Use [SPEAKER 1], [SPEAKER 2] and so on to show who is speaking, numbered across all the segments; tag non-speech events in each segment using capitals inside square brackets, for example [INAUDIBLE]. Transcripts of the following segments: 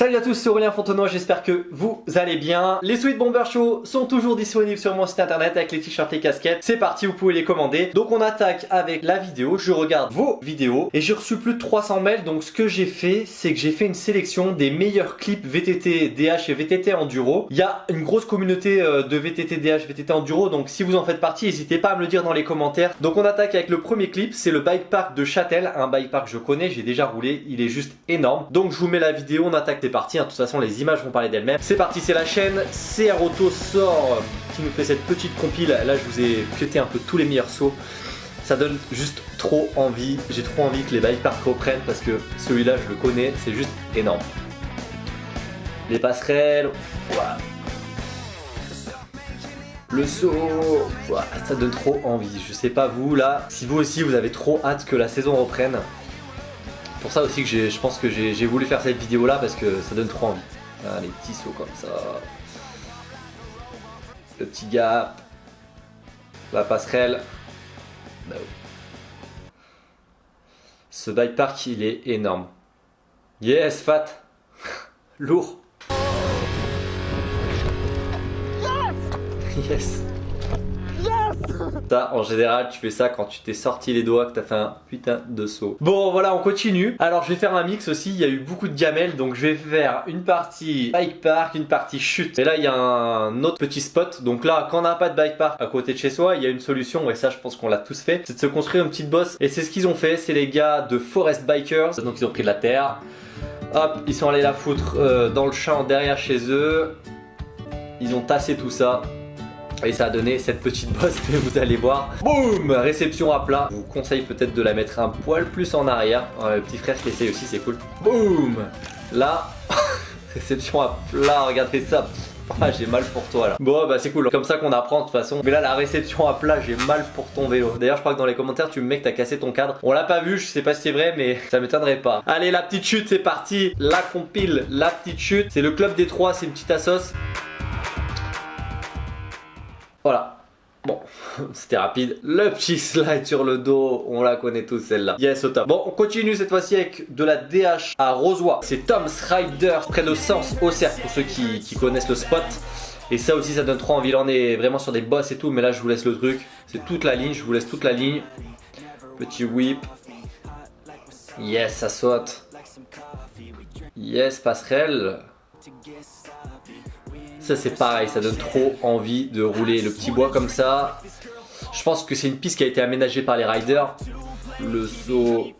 [SPEAKER 1] Salut à tous, c'est Aurélien Fontenoy, j'espère que vous allez bien. Les Sweet Bomber Show sont toujours disponibles sur mon site internet avec les t-shirts et casquettes. C'est parti, vous pouvez les commander. Donc on attaque avec la vidéo, je regarde vos vidéos et j'ai reçu plus de 300 mails. Donc ce que j'ai fait, c'est que j'ai fait une sélection des meilleurs clips VTT, DH et VTT Enduro. Il y a une grosse communauté euh, de VTT, DH, VTT Enduro, donc si vous en faites partie, n'hésitez pas à me le dire dans les commentaires. Donc on attaque avec le premier clip, c'est le bike park de Châtel, un bike park que je connais, j'ai déjà roulé, il est juste énorme. Donc je vous mets la vidéo, on attaque, parti, hein. de toute façon les images vont parler d'elles-mêmes. C'est parti, c'est la chaîne CR Auto sort qui nous fait cette petite compile. Là je vous ai cuté un peu tous les meilleurs sauts. Ça donne juste trop envie, j'ai trop envie que les bike parks reprennent parce que celui-là je le connais, c'est juste énorme. Les passerelles, le saut, ça donne trop envie. Je sais pas vous là, si vous aussi vous avez trop hâte que la saison reprenne. Pour ça aussi que je pense que j'ai voulu faire cette vidéo là parce que ça donne trop envie. Ah, les petits sauts comme ça. Le petit gap. La passerelle. Bah Ce bike park il est énorme. Yes, fat. [LAUGHS] Lourd. Yes. Ça, en général, tu fais ça quand tu t'es sorti les doigts, que t'as fait un putain de saut. Bon, voilà, on continue. Alors, je vais faire un mix aussi. Il y a eu beaucoup de gamelles, donc je vais faire une partie bike park, une partie chute. Et là, il y a un autre petit spot. Donc là, quand on n'a pas de bike park à côté de chez soi, il y a une solution, et ça, je pense qu'on l'a tous fait, c'est de se construire une petite bosse. Et c'est ce qu'ils ont fait. C'est les gars de Forest Bikers. Donc, ils ont pris de la terre. Hop, ils sont allés la foutre euh, dans le champ derrière chez eux. Ils ont tassé tout ça. Et ça a donné cette petite bosse que vous allez voir. Boum Réception à plat. Je vous conseille peut-être de la mettre un poil plus en arrière. le petit frère qui essaye aussi, c'est cool. Boum Là, [LAUGHS] réception à plat, regardez ça. Ah, j'ai mal pour toi là. Bon bah c'est cool, comme ça qu'on apprend de toute façon. Mais là la réception à plat, j'ai mal pour ton vélo. D'ailleurs je crois que dans les commentaires tu me mets que t'as cassé ton cadre. On l'a pas vu, je sais pas si c'est vrai mais [LAUGHS] ça m'étonnerait pas. Allez la petite chute c'est parti. La compile, la petite chute. C'est le club des trois, c'est une petite assos. Voilà. Bon, [LAUGHS] c'était rapide. Le petit slide sur le dos, on la connaît tous celle-là. Yes, au top. Bon, on continue cette fois-ci avec de la DH à Rosoy. C'est Tom's Rider, près de Sens au cercle, pour ceux qui, connaissent le spot. Et ça aussi, ça donne trop envie. Là, on est vraiment sur des boss et tout, mais là, je vous laisse le truc. C'est toute la ligne, je vous laisse toute la ligne. Petit whip. Yes, ça saute. Yes, passerelle. C'est pareil, ça donne trop envie de rouler le petit bois comme ça. Je pense que c'est une piste qui a été aménagée par les riders. Le saut...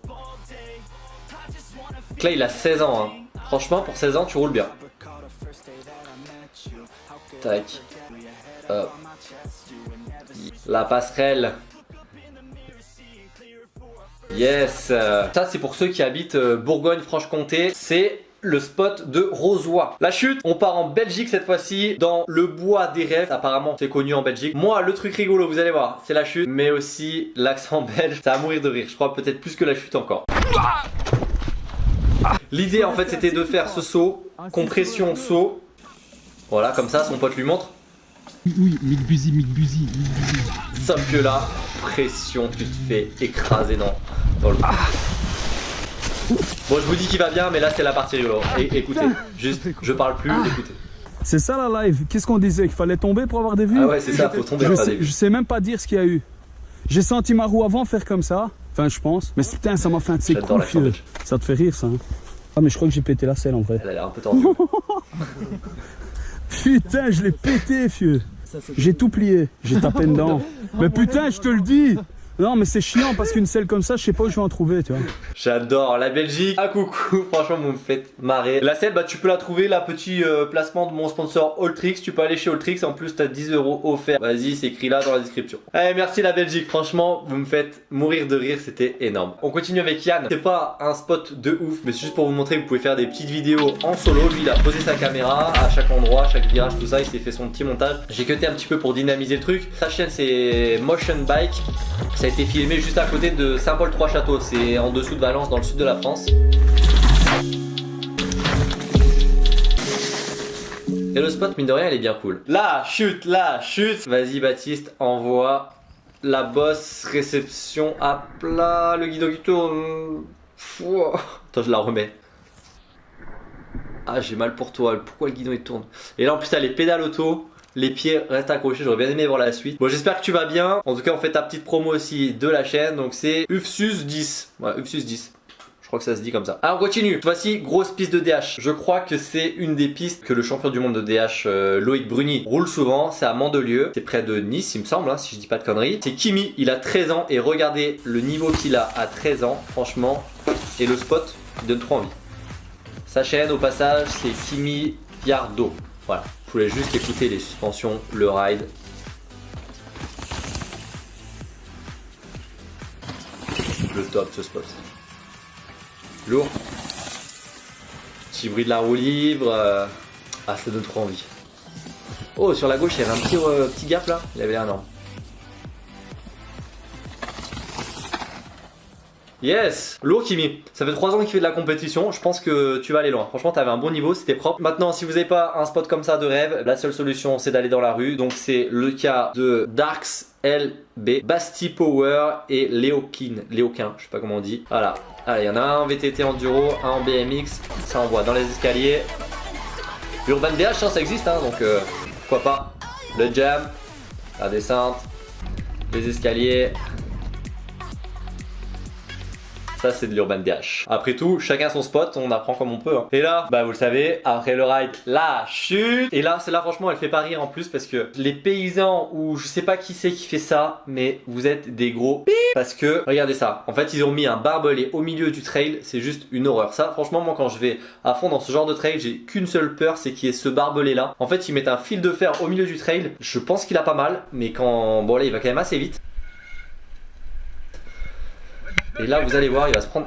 [SPEAKER 1] là il a 16 ans. Hein. Franchement pour 16 ans tu roules bien. Tac. La passerelle. Yes Ça c'est pour ceux qui habitent euh, Bourgogne-Franche-Comté. C'est le spot de Rosoy. La chute, on part en Belgique cette fois-ci, dans le bois des rêves. Apparemment, c'est connu en Belgique. Moi, le truc rigolo, vous allez voir, c'est la chute, mais aussi l'accent [LAUGHS] belge. Ça va mourir de rire. Je crois peut-être plus que la chute encore. L'idée, en fait, c'était de faire ce saut, compression, saut. Voilà, comme ça, son pote lui montre.
[SPEAKER 2] Oui, Mick Buzy, Mick Buzy,
[SPEAKER 1] Sauf que là, pression, tu te fais écraser dans, dans le... Ah. Bon, je vous dis qu'il va bien, mais là, c'est la partie rigolo. Et écoutez, juste, je parle plus, ah. écoutez.
[SPEAKER 2] C'est ça la live. Qu'est-ce qu'on disait Qu'il fallait tomber pour avoir des vues?
[SPEAKER 1] Ah ouais, c'est ça, faut tomber
[SPEAKER 2] pour
[SPEAKER 1] avoir des vues.
[SPEAKER 2] Je sais même pas dire ce qu'il y a eu. J'ai senti ma roue avant faire comme ça. Enfin, je pense. Mais putain, ça m'a fait un de ces coups, Ça te fait rire, ça. Hein. ah, mais je crois que j'ai pété la selle en vrai.
[SPEAKER 1] Elle a l'air un peu tendue. [LAUGHS]
[SPEAKER 2] putain, je l'ai pété, fieu. J'ai tout plié. J'ai tapé dedans. [LAUGHS] mais putain, je te le dis. Non, mais c'est chiant parce qu'une selle comme ça, je sais pas où je vais en trouver, tu vois.
[SPEAKER 1] J'adore la Belgique. Ah coucou, [LAUGHS] franchement, vous me faites marrer. La selle, bah tu peux la trouver, la petit euh, placement de mon sponsor Alltrix. Tu peux aller chez Alltrix, en plus t'as 10 euros offerts. Vas-y, c'est écrit là dans la description. Allez, merci la Belgique, franchement, vous me faites mourir de rire, c'était énorme. On continue avec Yann. C'est pas un spot de ouf, mais c'est juste pour vous montrer que vous pouvez faire des petites vidéos en solo. Lui, il a posé sa caméra à chaque endroit, chaque virage, tout ça. Il s'est fait son petit montage. J'ai cuté un petit peu pour dynamiser le truc. Sa chaîne, c'est Motion Bike été filmé juste à côté de Saint-Paul-Trois-Châteaux. C'est en dessous de Valence, dans le sud de la France. Et le spot, mine de rien, il est bien cool. La chute, la chute Vas-y Baptiste, envoie la bosse réception à plat, le guidon qui tourne. Attends, je la remets. Ah, j'ai mal pour toi. Pourquoi le guidon il tourne? Et là, en plus, t'as les pédales auto. Les pieds restent accrochés, j'aurais bien aimé voir la suite. Bon, j'espère que tu vas bien. En tout cas, on fait ta petite promo aussi de la chaîne. Donc, c'est UFSUS 10. Ouais, UFSUS 10. Je crois que ça se dit comme ça. Alors on continue. Voici grosse piste de DH. Je crois que c'est une des pistes que le champion du monde de DH euh, Loïc Bruni roule souvent. C'est à Mandelieu. C'est près de Nice, il me semble, hein, si je dis pas de conneries. C'est Kimi. Il a 13 ans et regardez le niveau qu'il a à 13 ans. Franchement, et le spot il donne trop envie. Sa chaîne, au passage, c'est Kimi Yardo. Voilà. Je voulais juste écouter les suspensions, le ride. Le top ce spot. Lourd. Petit bruit de la roue libre. Euh, ah, ça donne trop envie. Oh, sur la gauche, il y avait un petit, euh, petit gap là. Il avait l'air énorme. Yes Lourd Kimi, ça fait 3 ans qu'il fait de la compétition, je pense que tu vas aller loin. Franchement, t'avais un bon niveau, c'était propre. Maintenant, si vous n'avez pas un spot comme ça de rêve, la seule solution c'est d'aller dans la rue. Donc c'est le cas de Darks LB, Basti Power et Léokin. Léoquin, je sais pas comment on dit. Voilà. Allez, il y en a un en VTT enduro, un en BMX, ça envoie dans les escaliers. Urban DH, hein, ça existe, hein, donc euh, pourquoi pas. Le jam, la descente, les escaliers, ça, c'est de l'Urban DH. Après tout, chacun son spot, on apprend comme on peut. Hein. Et là, bah vous le savez, après le ride, la chute. Et là, c'est là franchement, elle fait pas rire en plus parce que les paysans ou je sais pas qui c'est qui fait ça, mais vous êtes des gros parce que regardez ça. En fait, ils ont mis un barbelé au milieu du trail, c'est juste une horreur. Ça, franchement, moi quand je vais à fond dans ce genre de trail, j'ai qu'une seule peur, c'est qu'il y ait ce barbelé là. En fait, ils mettent un fil de fer au milieu du trail. Je pense qu'il a pas mal, mais quand bon là, il va quand même assez vite. Et là, vous allez voir, il va se prendre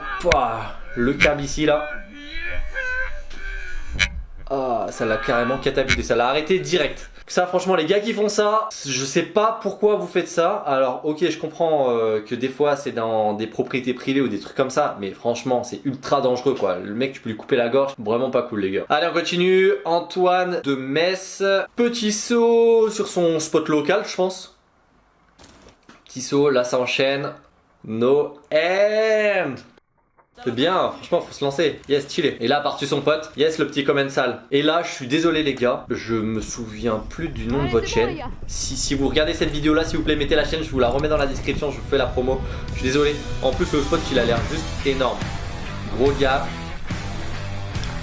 [SPEAKER 1] le câble ici, là. Ah, ça l'a carrément catapulté, ça l'a arrêté direct. Ça franchement les gars qui font ça, je sais pas pourquoi vous faites ça. Alors ok je comprends euh, que des fois c'est dans des propriétés privées ou des trucs comme ça. Mais franchement c'est ultra dangereux quoi. Le mec tu peux lui couper la gorge, vraiment pas cool les gars. Allez on continue. Antoine de Metz. Petit saut sur son spot local je pense. Petit saut, là ça enchaîne. No end c'est bien, franchement faut se lancer. Yes, chillé. Et là, par-dessus son pote, yes, le petit comment sale. Et là, je suis désolé les gars, je me souviens plus du nom de votre chaîne. Si, si vous regardez cette vidéo là, s'il vous plaît, mettez la chaîne, je vous la remets dans la description, je vous fais la promo. Je suis désolé. En plus, le spot, il a l'air juste énorme. Gros gars.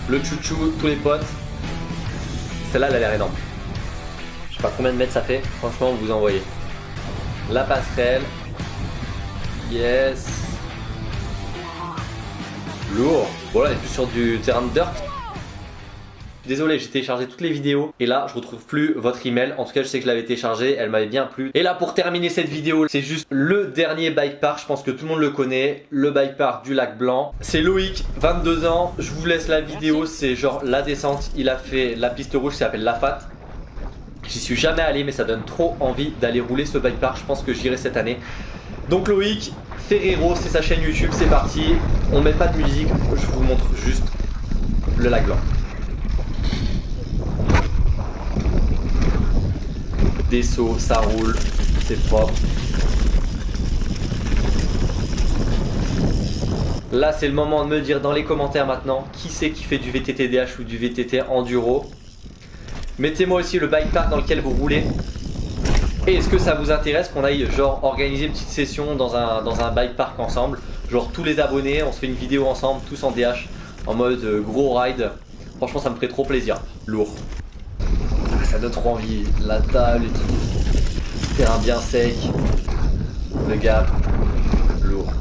[SPEAKER 1] Le chouchou, tous les potes. Celle-là, elle a l'air énorme. Je sais pas combien de mètres ça fait. Franchement, vous envoyez. La passerelle. Yes. Lourd. Voilà, on est plus sur du terrain de dirt. Désolé, j'ai téléchargé toutes les vidéos et là je retrouve plus votre email. En tout cas, je sais que je l'avais téléchargé, elle m'avait bien plu. Et là, pour terminer cette vidéo, c'est juste le dernier bike park. Je pense que tout le monde le connaît, le bike park du lac Blanc. C'est Loïc, 22 ans. Je vous laisse la vidéo, c'est genre la descente. Il a fait la piste rouge, ça s'appelle la FAT. J'y suis jamais allé, mais ça donne trop envie d'aller rouler ce bike park. Je pense que j'irai cette année. Donc Loïc Ferrero, c'est sa chaîne YouTube, c'est parti. On met pas de musique, je vous montre juste le lac blanc. Des sauts, ça roule, c'est propre. Là, c'est le moment de me dire dans les commentaires maintenant qui c'est qui fait du VTT DH ou du VTT Enduro. Mettez-moi aussi le bike park dans lequel vous roulez. Et est-ce que ça vous intéresse qu'on aille genre organiser une petite session dans un, bike park ensemble? Genre tous les abonnés, on se fait une vidéo ensemble, tous en DH, en mode euh, gros ride. Franchement ça me ferait trop plaisir. Lourd. Ah, ça donne trop envie. La table et tout. Terrain bien sec. Le gap. Lourd.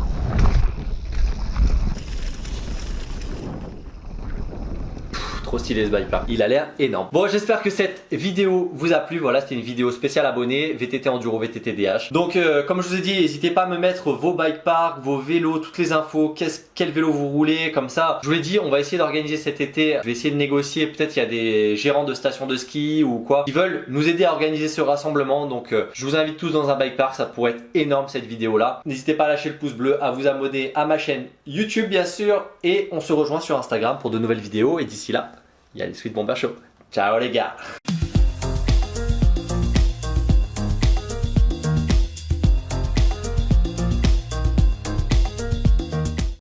[SPEAKER 1] Trop stylé ce bike park. Il a l'air énorme. Bon, j'espère que cette vidéo vous a plu. Voilà, c'était une vidéo spéciale abonnée VTT Enduro, VTT DH. Donc, euh, comme je vous ai dit, n'hésitez pas à me mettre vos bike parks, vos vélos, toutes les infos, quel vélo vous roulez, comme ça. Je vous l'ai dit, on va essayer d'organiser cet été. Je vais essayer de négocier. Peut-être il y a des gérants de stations de ski ou quoi qui veulent nous aider à organiser ce rassemblement. Donc, euh, je vous invite tous dans un bike park. Ça pourrait être énorme cette vidéo là. N'hésitez pas à lâcher le pouce bleu, à vous abonner à ma chaîne YouTube bien sûr. Et on se rejoint sur Instagram pour de nouvelles vidéos. Et d'ici là, il y a les Sweet Bomber. Ciao les gars